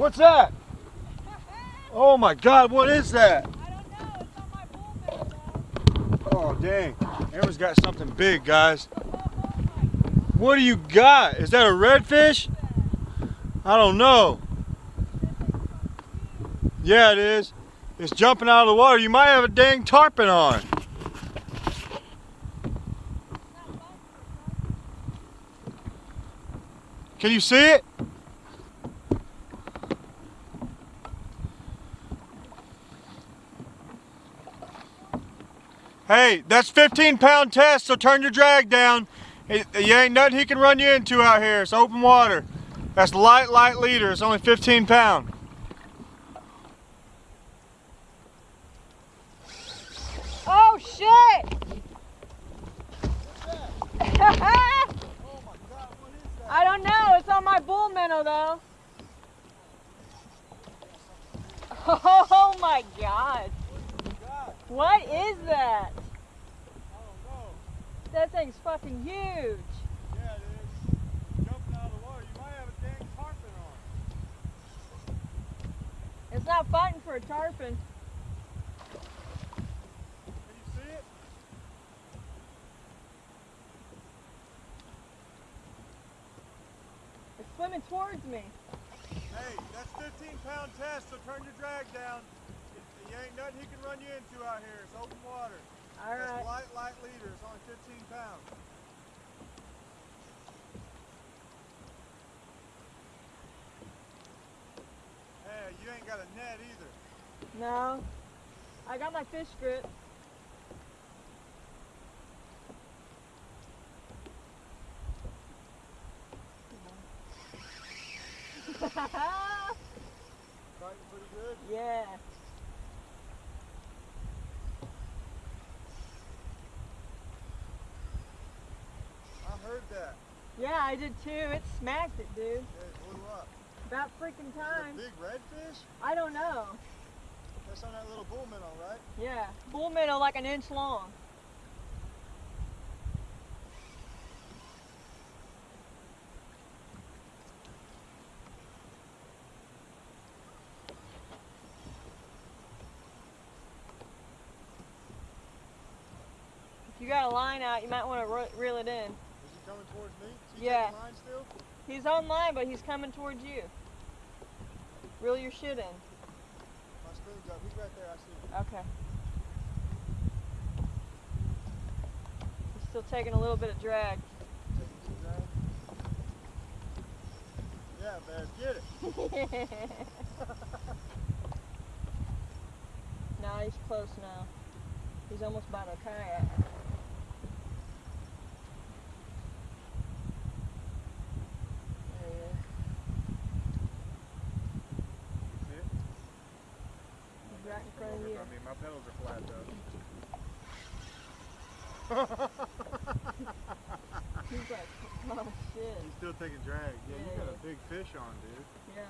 What's that? Oh my God, what is that? I don't know. It's on my bull minnow. Oh dang, Amber's got something big, guys. What do you got? Is that a redfish? I don't know. Yeah, it is. It's jumping out of the water. You might have a dang tarpon on. Can you see it? Hey, that's 15 pound test, so turn your drag down. You ain't nothing he can run you into out here. It's open water. That's light, light leader. It's only 15 pound. Oh shit! I don't know. It's on my bull minnow though. Oh my god. What is that? That thing's fucking huge. Yeah, it is. Jumping out of the water. You might have a dang tarpon on. It's not fighting for a tarpon. Can you see it? It's swimming towards me. Hey, that's 15 pound test, so turn your drag down. You ain't nothing he can run you into out here. It's open water. All That's right. light, light leader. It's only 15 pounds. Hey, you ain't got a net either. No. I got my fish grip. Fighting pretty good. yeah. I heard that. Yeah, I did too. It smacked it, dude. Up. About freaking time. big redfish? I don't know. That's on that little bull minnow, right? Yeah. Bull minnow like an inch long. If you got a line out, you might want to reel it in. Is he coming towards me? Is he Yeah. Taking line still? He's on line, but he's coming towards you. Reel your shit in. My spoon's up. He's right there. I see him. Okay. He's still taking a little bit of drag. Taking some drag. Yeah, man. Get it. now he's close now. He's almost by the kayak. There he is. See it? He's right in front of you. I mean, my pedals are flat though. He's like, oh shit. He's still taking drag. Yeah, you got a big fish on, dude. Yeah.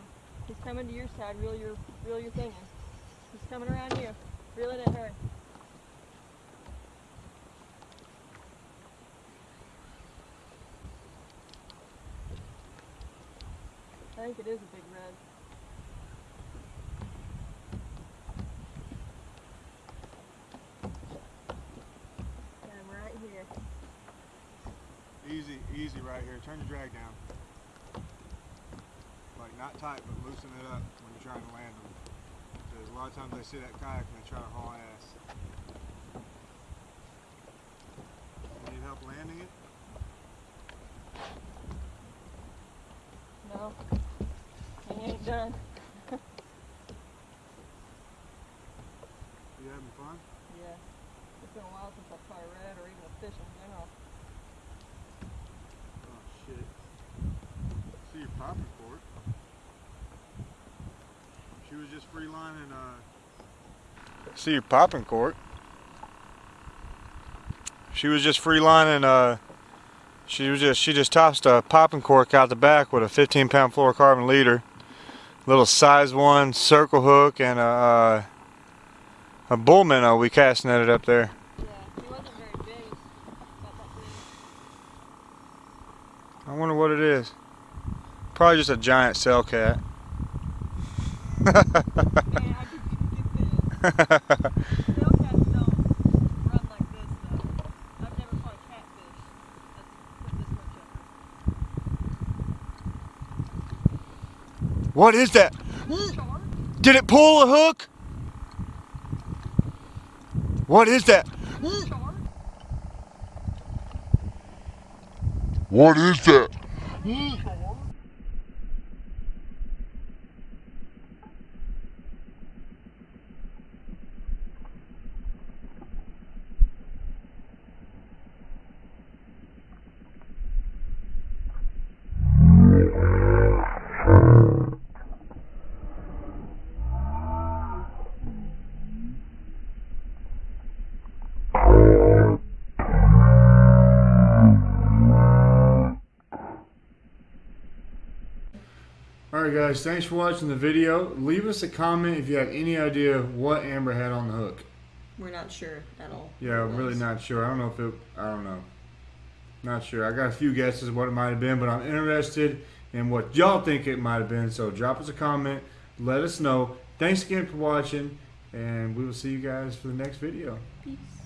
He's coming to your side. Reel your, reel your thing in. He's coming around you. Reel it in, hurry. I think it is a big red. Got him right here. Easy, easy right here. Turn your drag down. Like not tight, but loosen it up when you're trying to land them. Because a lot of times they see that kayak and they try to haul ass. You need help landing it? No. He ain't done. You having fun? Yeah. It's been a while since I've caught a red or even a fish in general. Oh shit. See your popping cork. She was just free lining uh See your popping cork. She was just free lining uh she was just she just tossed a popping cork out the back with a 15 pound fluorocarbon leader. Little size one circle hook and a uh, a bull minnow we cast netted up there. Yeah, he wasn't very big. About that big. I wonder what it is. Probably just a giant sail cat. What is that? Did it pull a hook? What is that? What is that? Alright guys, thanks for watching the video. Leave us a comment if you have any idea what Amber had on the hook. We're not sure at all. Yeah, I'm really not sure. I don't know if it, I don't know. Not sure. I got a few guesses what it might have been, but I'm interested in what y'all think it might have been. So drop us a comment. Let us know. Thanks again for watching, and we will see you guys for the next video. Peace.